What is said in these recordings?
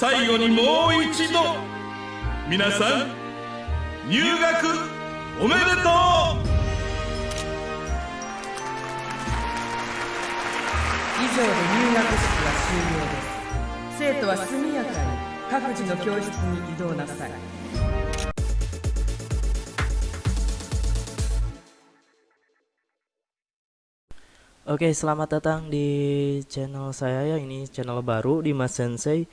最後にもう一度皆さん入学おめでとう以上で入学式は終了です生徒は速やかに各自の教室に移動なさい Oke, selamat datang di channel saya ya. Ini channel baru di Mas Sensei.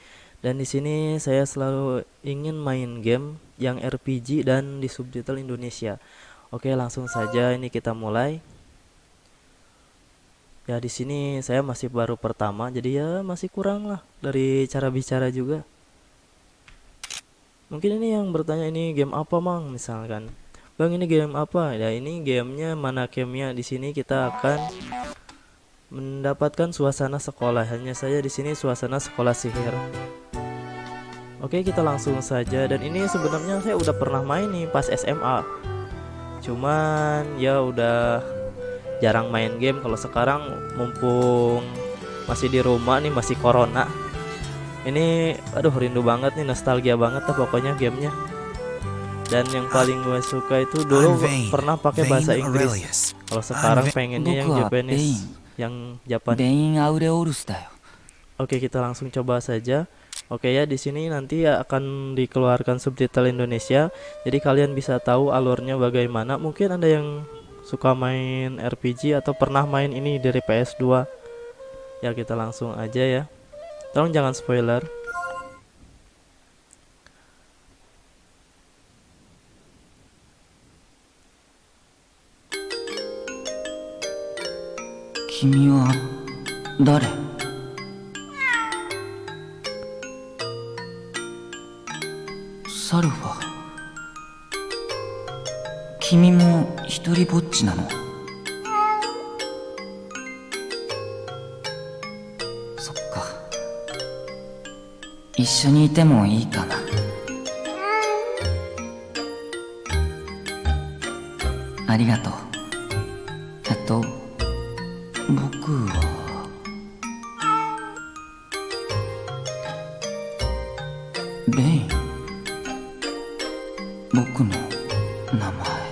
Dan di sini saya selalu ingin main game yang RPG dan di subtitle Indonesia. Oke, langsung saja ini kita mulai. Ya, di sini saya masih baru pertama, jadi ya masih kurang lah dari cara bicara juga. Mungkin ini yang bertanya ini game apa, Mang? Misalkan. Bang, ini game apa? Ya, ini gamenya mana gamenya di sini kita akan mendapatkan suasana sekolah. Hanya saja di sini suasana sekolah sihir. Oke, kita langsung saja dan ini sebenarnya saya udah pernah main nih pas SMA. Cuman ya udah jarang main game kalau sekarang mumpung masih di rumah nih masih corona. Ini aduh rindu banget nih nostalgia banget lah pokoknya gamenya. Dan yang paling gue suka itu dulu pernah pakai bahasa Inggris. Kalau sekarang pengennya yang Japanese yang Japan. Oke, kita langsung coba saja. Oke ya, di sini nanti akan dikeluarkan subtitle Indonesia. Jadi kalian bisa tahu alurnya bagaimana. Mungkin ada yang suka main RPG atau pernah main ini dari PS2. Ya, kita langsung aja ya. Tolong jangan spoiler. Kimi wa dare? サルファ君も一人ぼっちなの？そっか。一緒にいてもいいかな。ありがとう。えっと僕は。レイン。僕の名前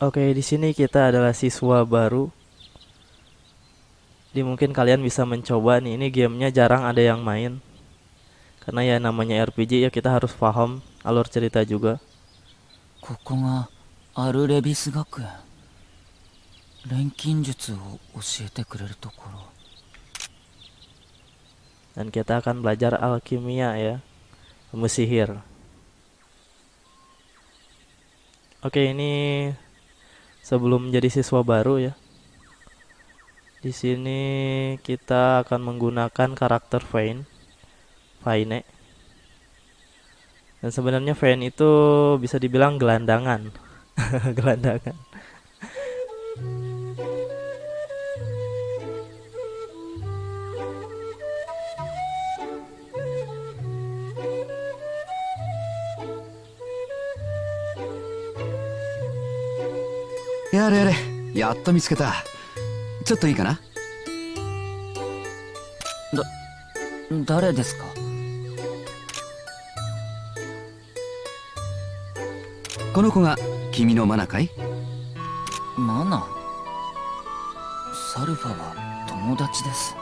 Oke, di sini kita adalah siswa baru. Jadi mungkin kalian bisa mencoba nih. Ini gamenya jarang ada yang main. Karena ya namanya RPG ya kita harus paham alur cerita juga. ここがアルレビス学園 錬金術を教えてくれるところ Dan kita akan belajar alkimia ya. Ilmu sihir. Oke, ini sebelum menjadi siswa baru ya. Di sini kita akan menggunakan karakter Vayne. Vayne. Dan sebenarnya Vayne itu bisa dibilang gelandangan. gelandangan.「 やれやれ。やっと見つけた。ちょっといいかな？誰ですか？この子が君のマナかい？マナ？サルファは友達です。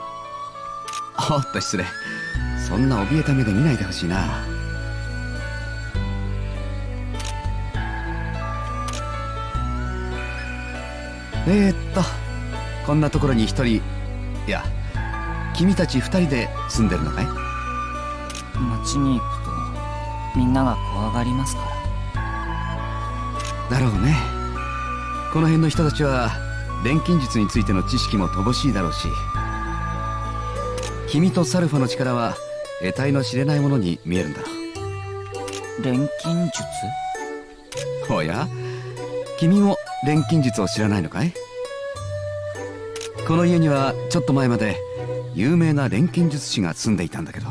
おっと失礼。そんな怯えた目で見ないでほしいなえー、っとこんなところに一人いや君たち二人で住んでるのかい？街に行くとみんなが怖がりますから。だろうね。この辺の人たちは錬金術についての知識も乏しいだろうし君とサルファの力は得体の知れないものに見えるんだろ錬金術？うおや？君も錬金術を知らないのかい？この家にはちょっと前まで有名な錬金術師が住んでいたんだけど。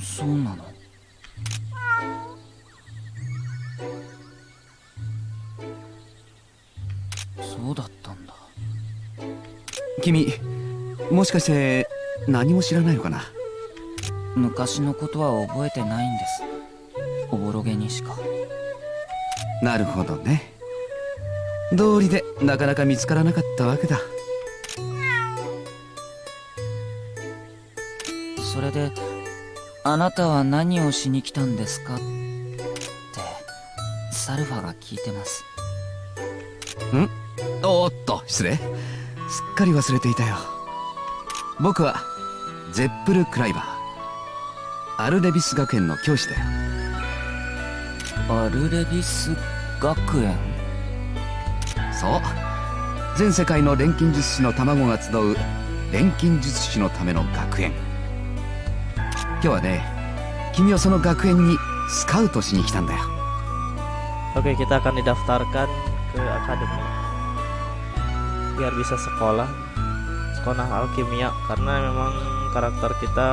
そうなの？そうだったんだ。君もしかして何も知らないのかな？昔のことは覚えてないんです。おぼろげにしか。なるほどね。道理でなかなか見つからなかったわけだ。それであなたは何をしに来たんですか？ってサルファが聞いてます。おーっと失礼。すっかり忘れていたよ。僕はゼップル・クライバー。アルレビス学園の教師だよアルレビス学園そう全世界の錬金術師の卵が集う錬金術師のための学園今日はね君をその学園にスカウトしに来たんだよ Oke, kita akan didaftarkan ke akademi biar bisa sekolah sekolah alkimia karena memang karakter kita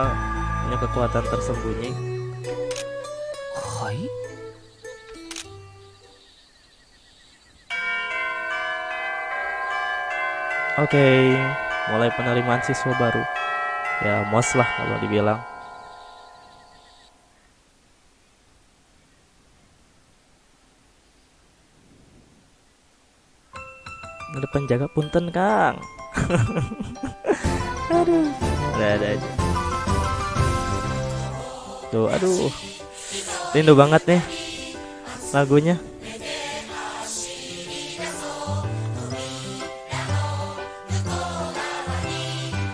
punya kekuatan tersembunyi. はい Oke, mulai penerimaan siswa baru. Ya, mos lah kalau dibilang. Ada penjaga punten, Kang. aduh, ada ada aja. Tuh, aduh. Rindu banget nih lagunya.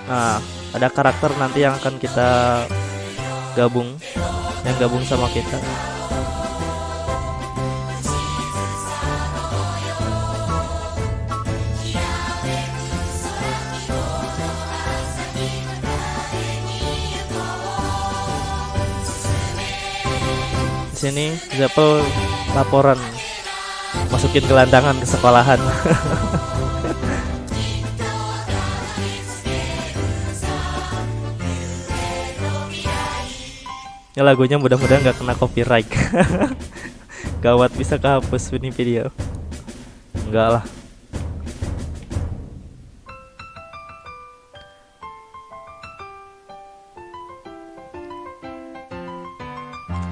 Nah, ada karakter nanti yang akan kita gabung, yang gabung sama kita. Di sini Zeppel laporan masukin gelandangan ke sekolahan. Ya lagunya mudah-mudahan nggak kena copyright. Gawat bisa kehapus ini video. Enggak lah.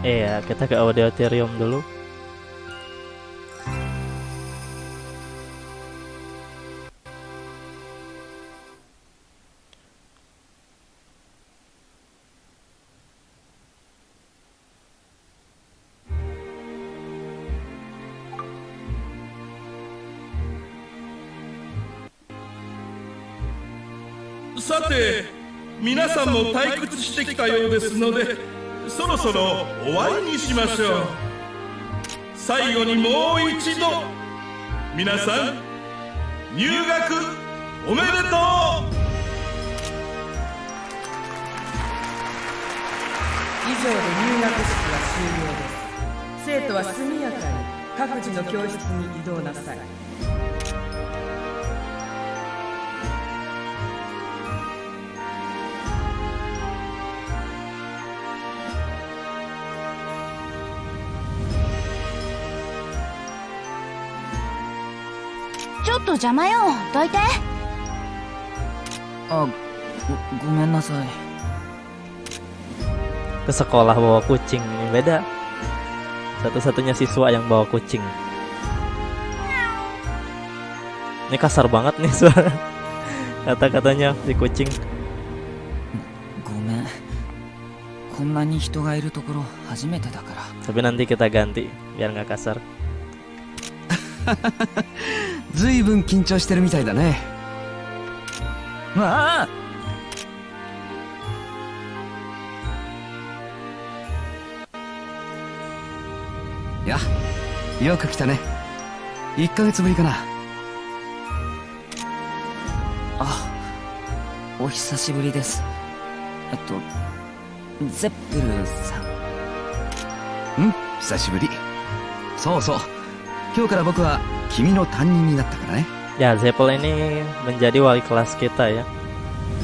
Iya, kita ke auditorium dulu. してきたようですのでそろそろ終わりにしましょう。最後にもう一度皆さん入学おめでとう。以上で入学式は終了です。生徒は速やかに各自の教室に移動なさい。ちょっと邪魔よどいてあごごめんなさい Ke sekolah bawa kucing ini beda. Satu-satunya siswa yang bawa kucing. Ini kasar banget nih suara kata-katanya si kucing. ごめんこんなに人がいるところ初めてだから Tapi nanti kita ganti biar nggak kasar. ずいぶん緊張してるみたいだね。ああ。いやよく来たね。1ヶ月ぶりかな。あお久しぶりです。えっとゼップルさん。うん久しぶり。そうそう今日から僕は君の担任になったからね。Ya, Zeppel ini menjadi wali kelas kita ya.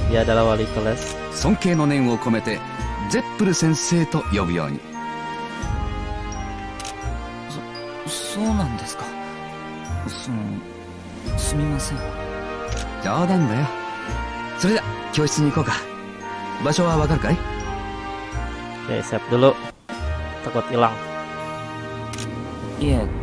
Dia adalah wali kelas. 尊敬の念を込めてゼップル先生と呼ぶように。そうなんですか。そのすみません。冗談だよ。それじゃ教室に行こうか。場所はわかるかい？Oke save dulu. Takut hilang. いえ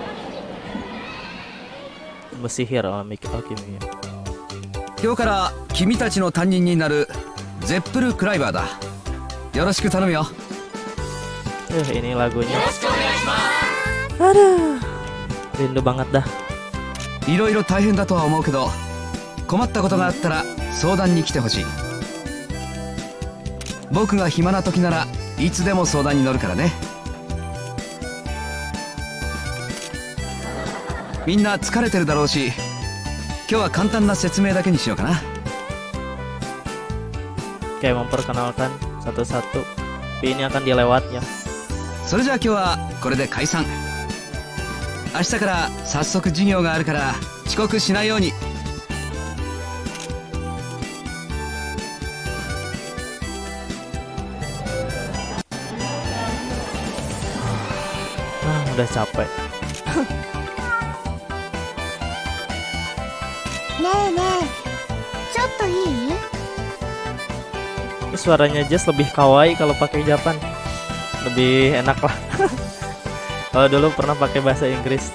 今日から君たちの担任になるゼップル・クライバーだ。よろしく頼むよ。Eh, ini lagunya. Aduh, rindu banget dah. いろいろ大変だとは思うけど困ったことがあったら相談に来てほしい。僕が暇な時ならいつでも相談に乗るからねみんな疲れてるだろうし今日は簡単な説明だけにしようかな Kayak memperkenalkan satu-satu. Tapi ini akan dilewat ya. それじゃあ今日はこれで解散明日から早速授業があるから遅刻しないように Ah, udah capek. えねえちょっといい Ini suaranya Jess lebih kawaii kalau pakai Japan. Lebih enak lah. kalau dulu pernah pakai bahasa Inggris.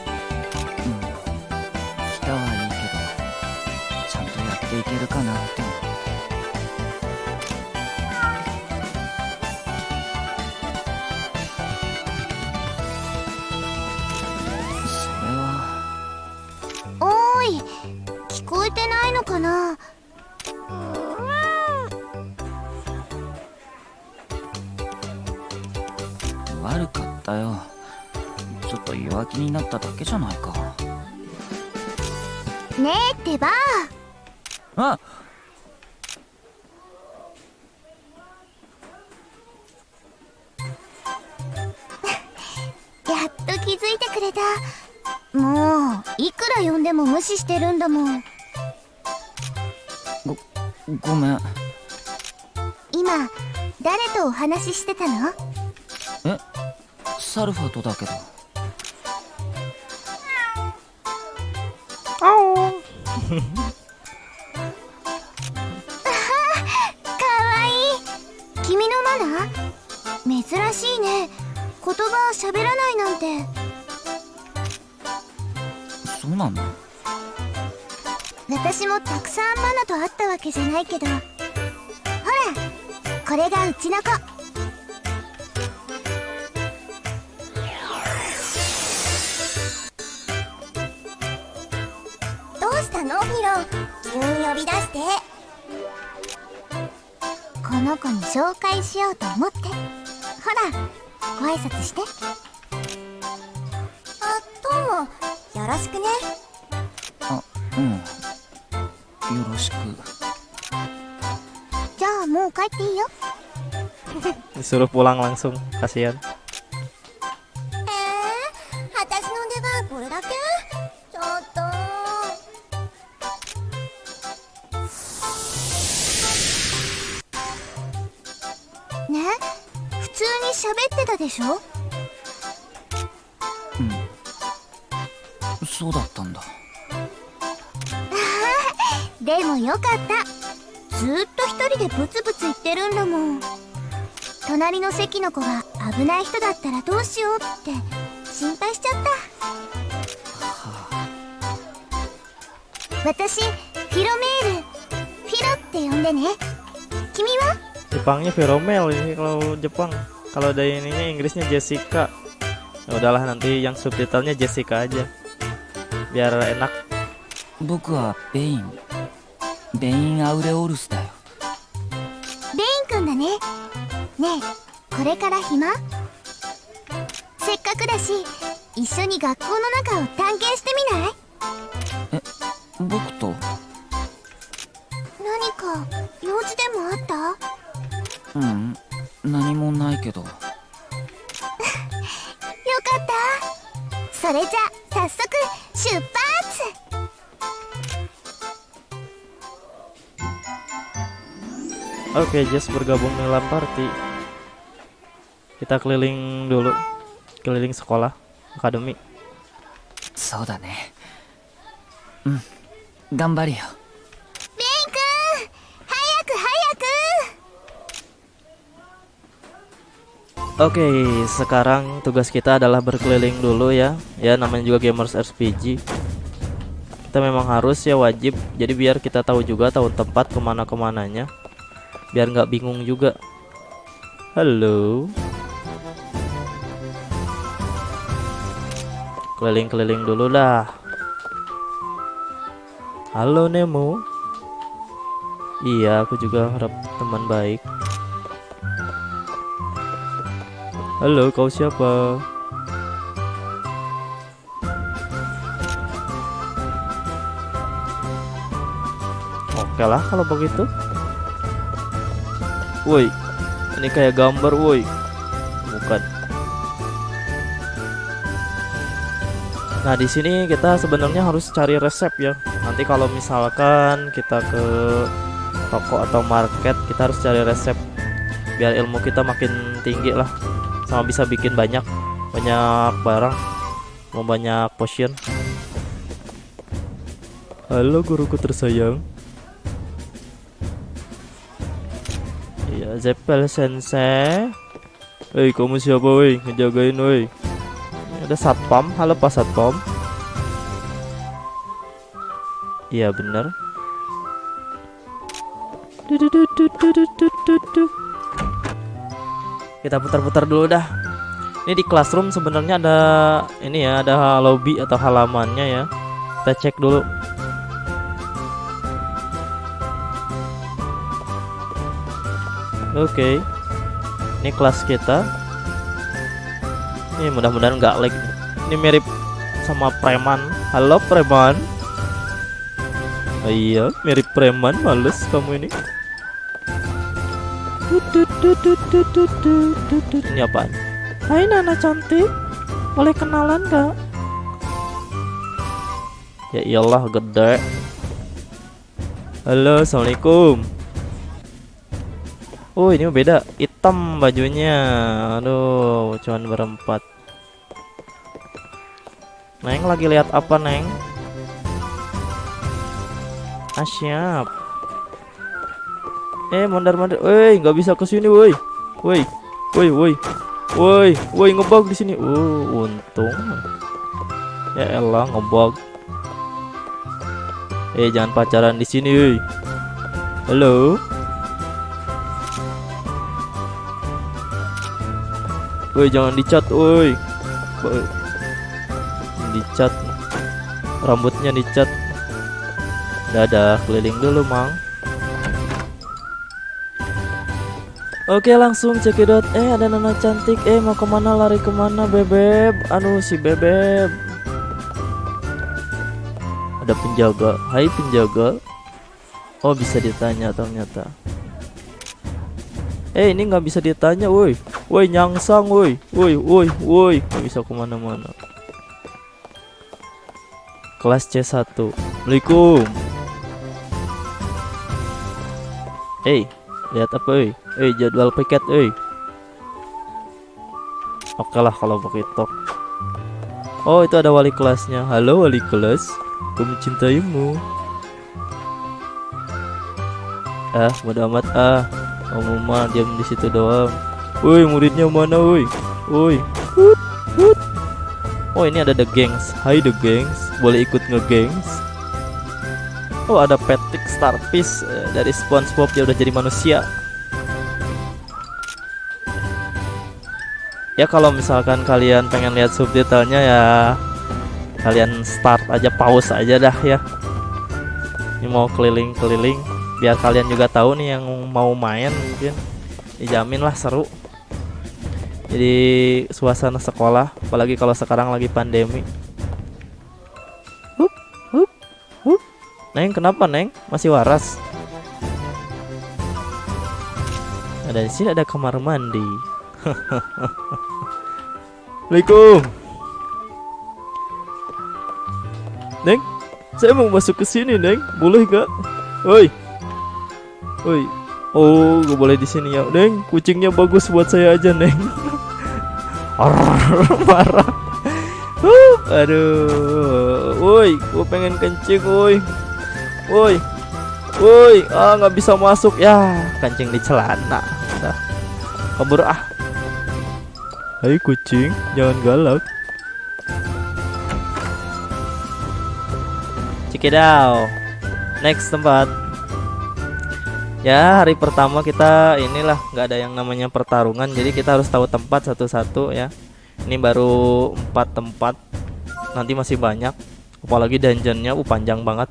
ねえってば。あ。やっと気づいてくれた。もういくら呼んでも無視してるんだもん。ごめん。今誰とお話ししてたの？え？サルファとだけどわいい。君のマナー？珍しいね。言葉喋らないなんて。そうなの？私もたくさんマナと会ったわけじゃないけど。ほらこれがうちの子び出して。この子に紹介しようと思って。ほらご挨拶して。あどうも。よろしくね。あうん。よろしく。じゃあもう帰っていいよ。Disuruh pulang langsung. Kasihan. の席の子が危ない人だったらどうしようって心配しちゃった私フィロメールフィロって呼んでね君は Jepangnya Veromel ini kalau Jepang. Kalau dari ininya Inggrisnya Jessica. Ya udahlah nanti yang subtitlenya Jessica aja. Biar enak. 僕はベインベイン・アウレオルスだ これから暇？せっかくだし一緒に学校の中を探検してみない？え僕と？何か用事でもあった？うん何もないけど。よかった。それじゃ早速出発！Oke, okay, Jess bergabung dalam party. kita keliling dulu keliling sekolah akademi so da ne hmm gambari ya? yo Oke, okay, sekarang tugas kita adalah berkeliling dulu ya. Ya, namanya juga gamers RPG. Kita memang harus ya wajib. Jadi biar kita tahu juga tahu tempat ke mana ke mananya. Biar nggak bingung juga. Halo. Keliling-keliling dulu dah. Halo Nemo. Iya, aku juga harap teman baik. Halo, kau siapa? Oke lah kalau begitu. Woi, ini kayak gambar, woi. Nah, di sini kita sebenarnya harus cari resep ya. Nanti kalau misalkan kita ke toko atau market, kita harus cari resep biar ilmu kita makin tinggi lah. Sama bisa bikin banyak banyak barang mau banyak potion. Halo guruku tersayang. Iya Zeppel sensei. Hei kamu siapa woi ngejagain woi ada satpam. Halo Pak Satpam. Iya bener. Kita putar-putar dulu dah. Ini di classroom sebenarnya ada ini ya, ada lobby atau halamannya ya. Kita cek dulu. Oke. Okay. Ini kelas kita ini mudah-mudahan nggak lag. Ini mirip sama preman. Halo preman. Oh iya mirip preman males kamu ini. Ini apaan? Hai Nana cantik. Boleh kenalan gak? Ya iyalah gede. Halo assalamualaikum Oh ini beda Hitam bajunya Aduh cuman berempat Neng lagi lihat apa Neng? Ah siap Eh mondar mondar, woi nggak bisa ke sini, woi, woi, woi, woi, woi, woi ngebug di sini. Uh, untung. Ya elah ngebug. Eh jangan pacaran di sini, woi. Halo. Woi jangan dicat, woi. Dicat. Rambutnya dicat. Dadah, keliling dulu, Mang. Oke langsung cekidot Eh ada Nana cantik. Eh mau ke mana? Lari ke mana bebeb? Anu si bebeb. Ada penjaga. Hai penjaga. Oh bisa ditanya ternyata Eh ini nggak bisa ditanya woi. Woi nyangsang woi. Woi woi woi. Nggak bisa ke mana-mana. Kelas C1 Assalamualaikum. Eh lihat apa eh? Eh jadwal piket eh? Oke lah kalau begitu. Oh itu ada wali kelasnya. Halo wali kelas. Aku mencintaimu. Ah mudah amat. Ah kamu mah diam di situ doang. Woi muridnya mana woi? Woi. Oh ini ada the gangs. Hai the gangs. Boleh ikut ngegangs? Oh ada Patrick Starfish eh, dari SpongeBob. Dia udah jadi manusia. Ya kalau misalkan kalian pengen lihat subtitlenya ya kalian start aja pause aja dah ya. Ini mau keliling-keliling biar kalian juga tahu nih yang mau main mungkin dijamin lah seru. Jadi suasana sekolah apalagi kalau sekarang lagi pandemi. Hup, hup, hup. Neng kenapa Neng? Masih waras? Ada di sini ada kamar mandi. Assalamualaikum. Neng, saya mau masuk ke sini, Neng. Boleh gak? Oi. Oi. Oh, gak boleh di sini ya, Neng. Kucingnya bagus buat saya aja, Neng. Marah. Uh, aduh, woi, gue pengen kencing, woi, woi, woi, ah nggak bisa masuk ya, kencing di celana. Dah, kabur ah. Hai kucing, jangan galak. Cikidaw. Next tempat. Ya hari pertama kita inilah nggak ada yang namanya pertarungan jadi kita harus tahu tempat satu-satu ya. Ini baru empat tempat. Nanti masih banyak. Apalagi dungeonnya uh, panjang banget.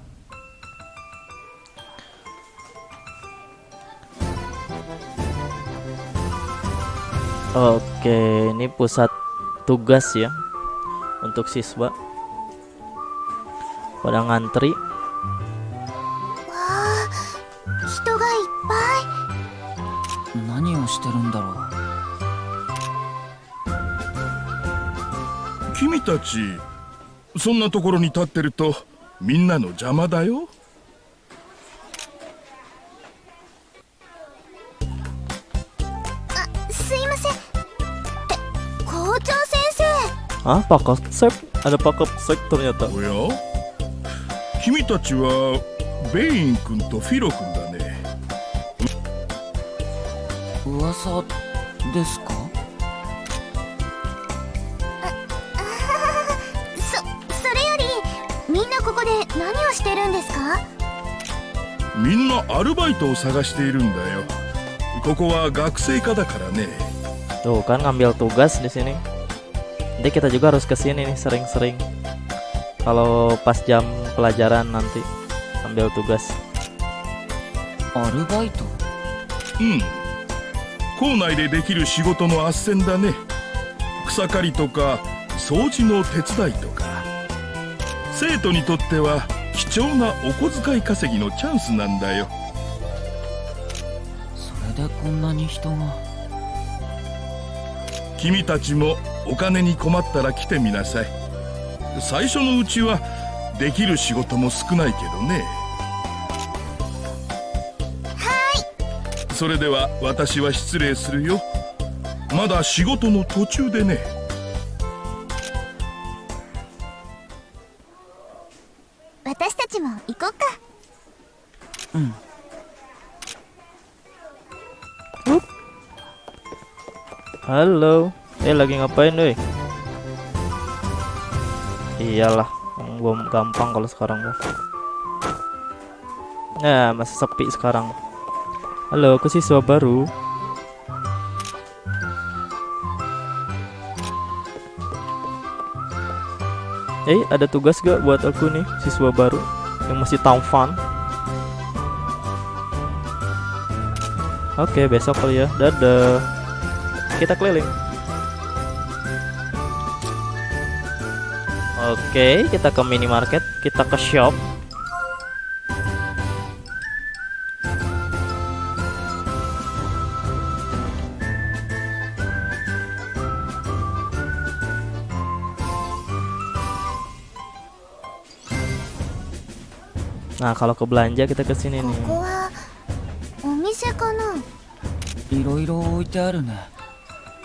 Oke, ini pusat tugas ya untuk siswa. Pada ngantri 何をしてるんだろう。君たちそんなところに立ってるとみんなの邪魔だよ。すいません。え校長先生。Ah, Pak Konsep Ada Pak Konsep ternyata おや？君たちはベイン君とフィロ君だ噂ですかそそれよりみんなここで何をしてるんですかみんなアルバイトを探しているんだよここは学生課だからね Tuh kan ngambil tugas di sini. Jadi kita juga harus ke sini nih sering-sering. Kalau pas jam pelajaran nanti ambil tugas. アルバイトうん校内でできる仕事の斡旋だね。草刈りとか掃除の手伝いとか。生徒にとっては貴重なお小遣い稼ぎのチャンスなんだよ。それでこんなに人が。君たちもお金に困ったら来てみなさい。最初のうちはできる仕事も少ないけどねそれでは私は失礼するよまだ仕事の途中でね私たちも行こうか Halo. Eh lagi ngapain, doi? Iyalah, gua gampang kalau sekarang mah. Nah, masih sepi sekarang. Halo, aku siswa baru. Eh, ada tugas gak buat aku nih, siswa baru yang masih tampan? Oke, besok kali ya. Dadah. Kita keliling. Oke, kita ke minimarket, kita ke shop. Nah, kalau ke belanja kita ke sini こ nih. こはお店かないろいろ置いてあるね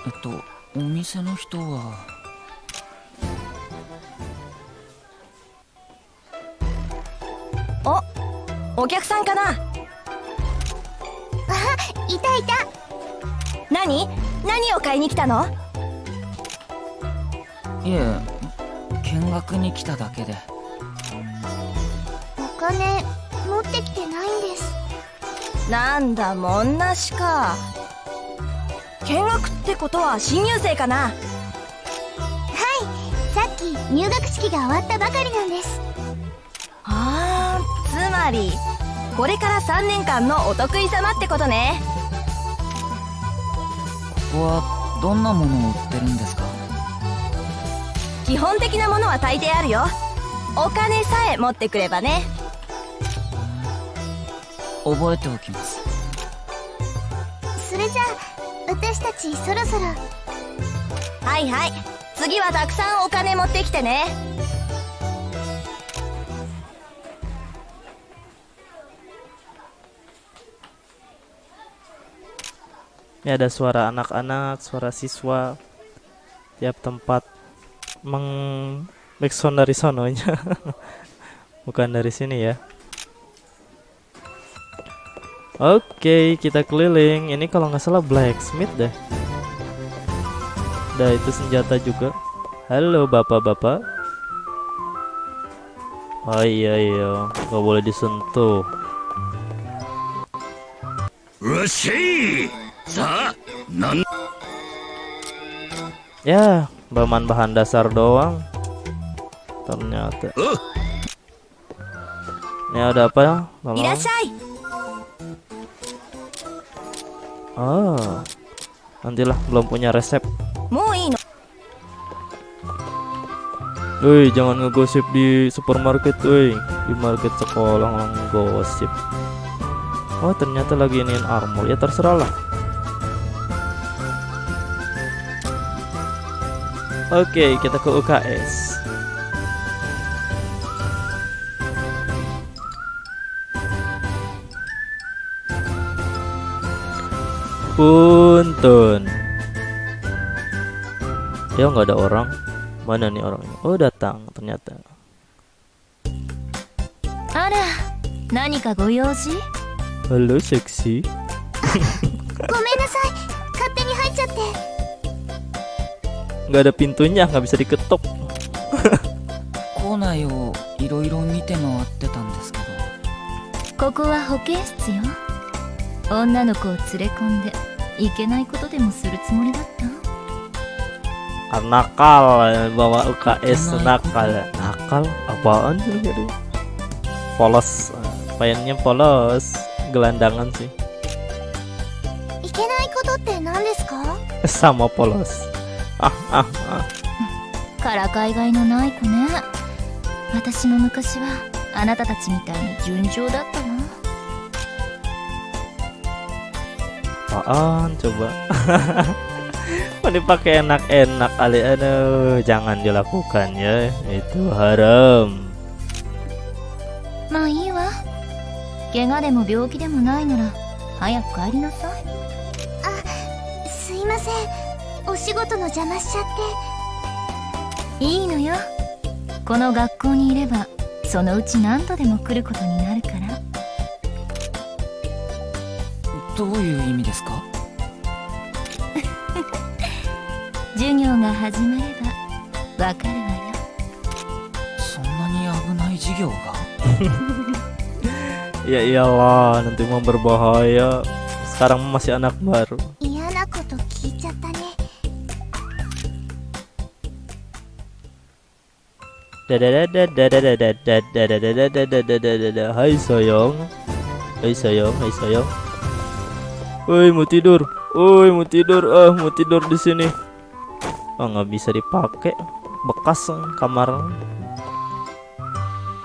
えっとお店の人はお客さんかないたいた何何を買いに来たのいえ見学に来ただけでお金持ってきてないんです。なんだもんなしか。見学ってことは新入生かな。さっき入学式が終わったばかりなんです。あーつまりこれから3年間のお得意様ってことね。ここはどんなものを売ってるんですか？基本的なものは大抵あるよ。お金さえ持ってくればね覚えておきますそれじゃあ私たちそろそろはいはい次はたくさんお金持ってきてね Ini ada suara anak-anak, suara siswa. Tiap tempat meng backsound dari sononya. Bukan dari sini ya. Oke, okay, kita keliling. Ini kalau nggak salah blacksmith deh. Dah itu senjata juga. Halo bapak-bapak. Oh iya iya, nggak boleh disentuh. Ya, bahan-bahan dasar doang. Ternyata. Ini ada apa ya? Tolong. Oh. Nantilah belum punya resep. Woi, jangan ngegosip di supermarket, woi. Di market sekolah ngegosip. Oh, ternyata lagi iniin armor. Ya terserah lah. Oke, okay, kita ke UKS. Punten. Ya nggak ada orang. Mana nih orangnya? Oh datang ternyata. あら何かご用事 Halo seksi. ごめんなさい勝手に入っちゃって Nggak ada pintunya, nggak bisa diketuk. 校内をいろいろ見て回ってたんですけどここは保健室よ女の子を連れ込んで いけないことでもするつもりだった Ah, nakal bawa UKS nakal. Nakal apaan sih lu tadi? Polos. Mainnya polos. Gelandangan sih. いけないことって何ですか Sama polos. Ah ah ah. からかいがいのない子ね私も昔はあなたたちみたいに順調だった Apaan coba? Mau dipakai enak-enak kali? Aduh jangan dilakukan ya. Itu haram. まあいいわ怪我でも病気でもないなら早く帰りなさい。すいません。お仕事の邪魔しちゃって。いいのよ。この学校にいればそのうち何度でも来ることになるからどういう意味ですか？授業が始まればそんなに危ない授業が？いやいやわーなんて今 berbahaya いちゃっ Woi mau tidur. Woi mau tidur. Ah mau tidur di sini. Oh nggak bisa dipakai. Bekas kamar.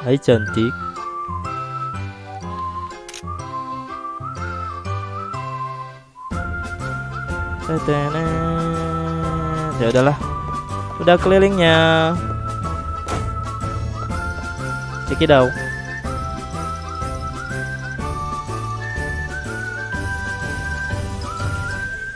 Hai cantik. Ya udahlah. Udah kelilingnya. Check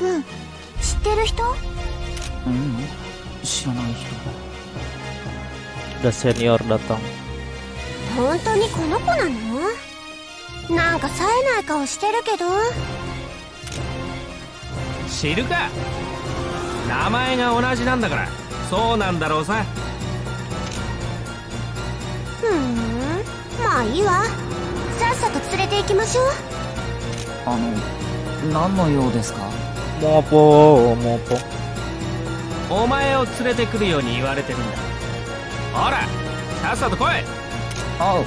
君知ってる人？ううん知らない人。Udah senior datang. 本当にこの子なの？なんか冴えない顔してるけど。知るか。名前が同じなんだから。そうなんだろうさ。ふーん。まあいいわ。さっさと連れて行きましょう。あの何の用ですか？Mau apa? Mau apa? お前を連れてくるように言われてるんだ。ほらさっさと来い。あ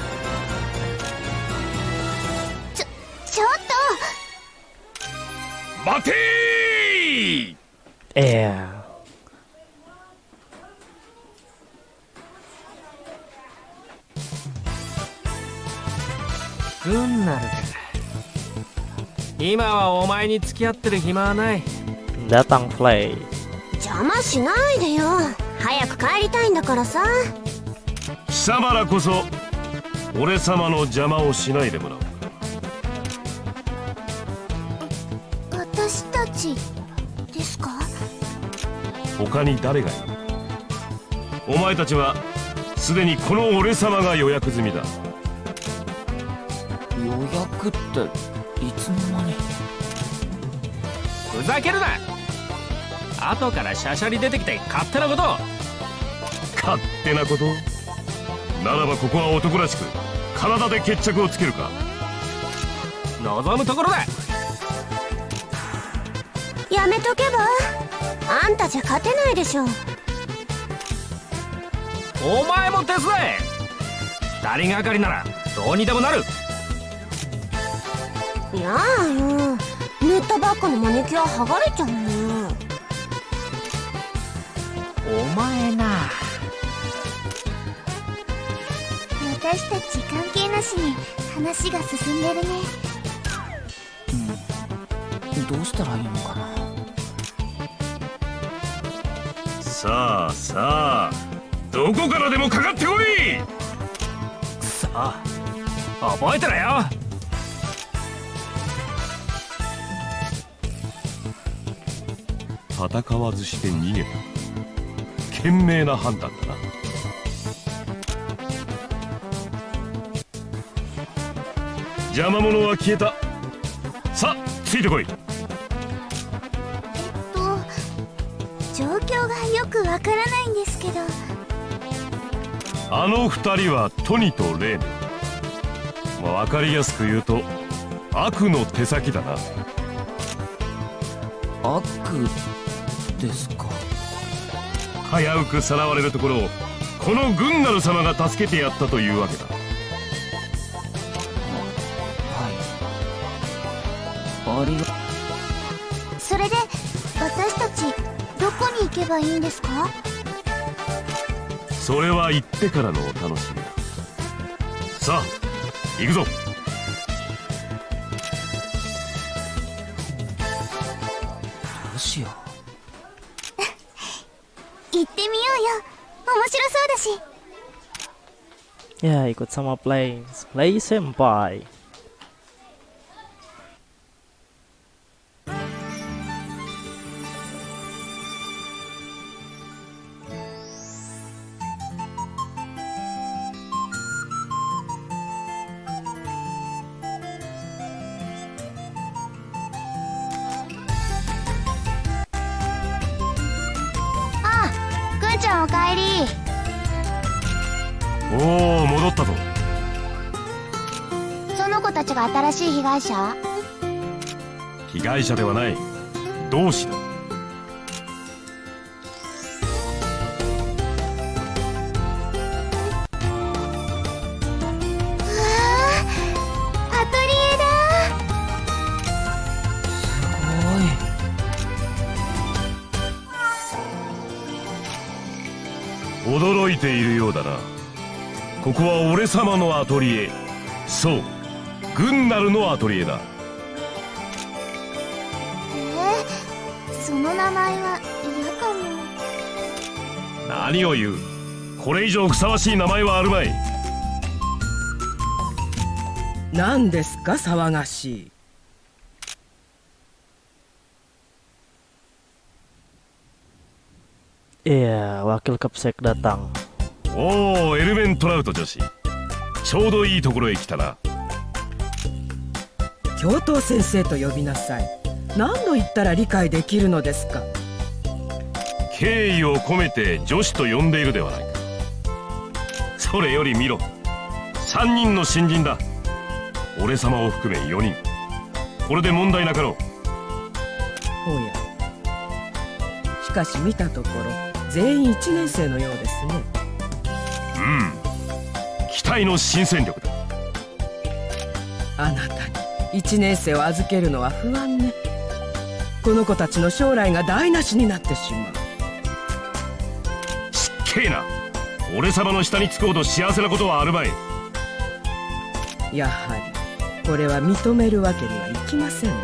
ちょっと。待てい Eh グンナルか今はお前に付き合ってる暇はない。datang play 邪魔しないでよ。早く帰りたいんだからさ。貴様らこそ俺様の邪魔をしないでもらおう。私たちですか？他に誰がいる？お前たちはすでにこの俺様が予約済みだ。予約ってふざけるな。後からシャシャリ出てきて勝手なことを。勝手なこと？ならばここは男らしく体で決着をつけるか。望むところだ。やめとけばあんたじゃ勝てないでしょ。お前も手伝え。二人がかりならどうにでもなる。やあよ塗ったばっかのマニキュア剥がれちゃうね。お前な。私たち関係なしに話が進んでるね。どうしたらいいのかな。さあさあどこからでもかかってこい。さあ覚えてろよ戦わずして逃げた。賢明な判断だな。邪魔者は消えた。さあついてこい。えっと状況がよくわからないんですけど。あの二人はトニとレーヌまあ、分かりやすく言うと悪の手先だな。悪？ですか？危うくさらわれるところをこのグンナル様が助けてやったというわけだ。はい。ありがそれで私たちどこに行けばいいんですか？それは行ってからのお楽しみだ。さあ行くぞ Yeah, you sama planes, play play senpai. 被害者ではない。同志だ。アトリエだ。驚いているようだな。ここは俺様のアトリエ。そうグンナルのアトリエだ名前は嫌かも。何を言う。これ以上ふさわしい名前はあるまい。何ですか騒がしい。Iya wakil Kapsek datang おおエルメントラウト女子。ちょうどいいところへ来たな。教頭先生と呼びなさい何度言ったら理解できるのですか？敬意を込めて女子と呼んでいるではないか。それより見ろ。3人の新人だ。俺様を含め4人。これで問題なかろう。おや。しかし見たところ全員1年生のようですね。うん。期待の新戦力だ。あなたに1年生を預けるのは不安ねこの子たちの将来が台無しになってしまう。ちっけえな。俺様の下につくほど幸せなことはあるまい。やはりこれは認めるわけにはいきませんね。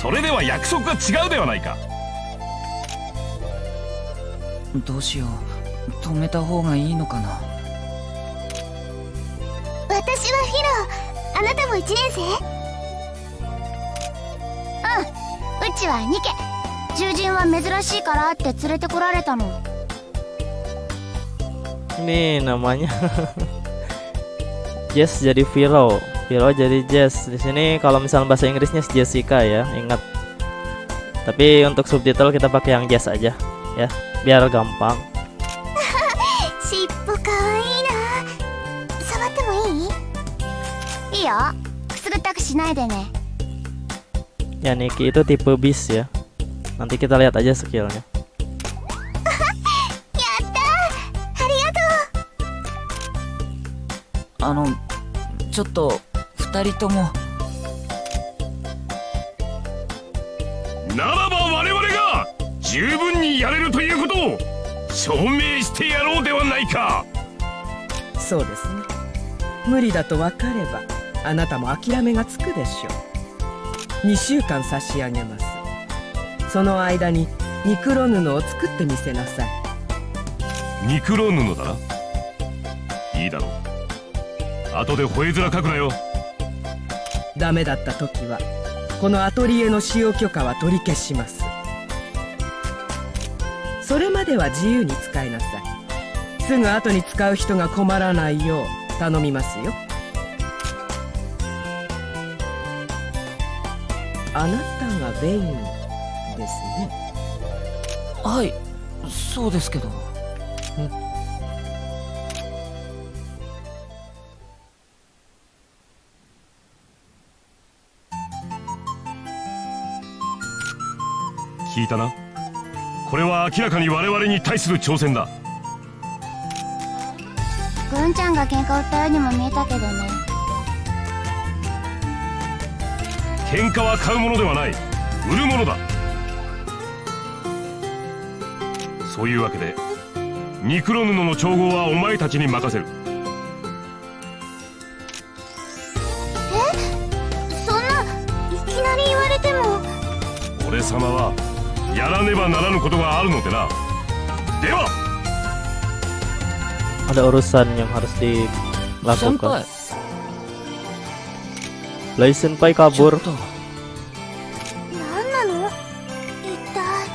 それでは約束が違うではないか。どうしよう。止めた方がいいのかな。私はヒロあなたも1年生？ちはニケ獣人は珍しいからって連れてこられたの Ini namanya Jess jadi Viro, Viro jadi Jess. Di sini kalau misalnya bahasa Inggrisnya Jessica ya, ingat. Tapi untuk subtitle kita pakai yang Jess aja ya, biar gampang. 尻尾かわいいな触ってもいいいいよくすぐったくしないでね Ya Niki itu tipe bis ya. Nanti kita lihat ありがとあのちょっと二人ともならば我々が十分にやれるということを証明してやろうではないかそうですね無理だと分かればあなたも諦めがつくでしょう2週間差し上げます。その間にニクロ布を作ってみせなさい。ニクロ布だな。いいだろう。後で吠え面書くなよ。ダメだった時はこのアトリエの使用許可は取り消します。それまでは自由に使いなさい。すぐ後に使う人が困らないよう頼みますよあなたがベインですね。はいそうですけど。聞いたな。これは明らかに我々に対する挑戦だ。うぐんちゃんが喧嘩売ったようにも見えたけどね喧嘩は買うものではない。売るものだ。そういうわけでニクロ布の調合はお前たちに任せる。そんないきなり言われても。俺様はやらねばならぬことがあるのでな。では！Ada urusan yang harus 先 dilakukan. Senpai ちょ kabur. っと何なの一体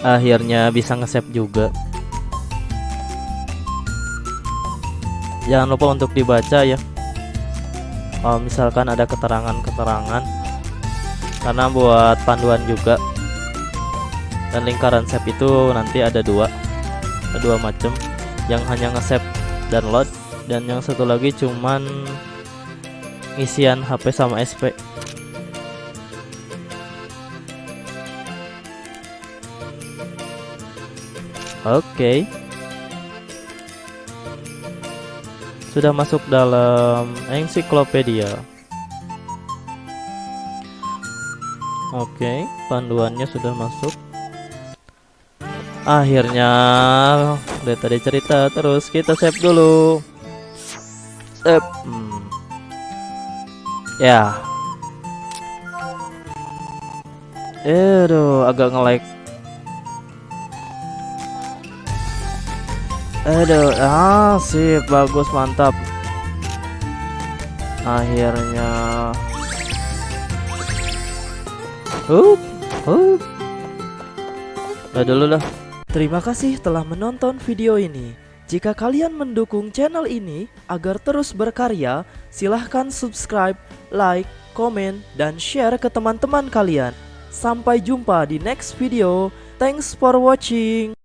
Akhirnya bisa nge-save juga. Jangan lupa untuk dibaca ya. Kalau misalkan ada keterangan-keterangan karena buat panduan juga. Dan lingkaran save itu nanti ada dua, dua macam. Yang hanya nge-save load dan yang satu lagi cuman ngisian HP sama SP. Oke. Sudah masuk dalam ensiklopedia. Oke, panduannya sudah masuk. Akhirnya udah tadi cerita terus kita save dulu. Save. Hmm. Ya. Aduh, agak nge-lag. Aduh, ah sip, bagus, mantap. Akhirnya. Hup, hup. Udah dulu dah. Terima kasih telah menonton video ini. Jika kalian mendukung channel ini agar terus berkarya, silahkan subscribe, like, komen, dan share ke teman-teman kalian. Sampai jumpa di next video. Thanks for watching.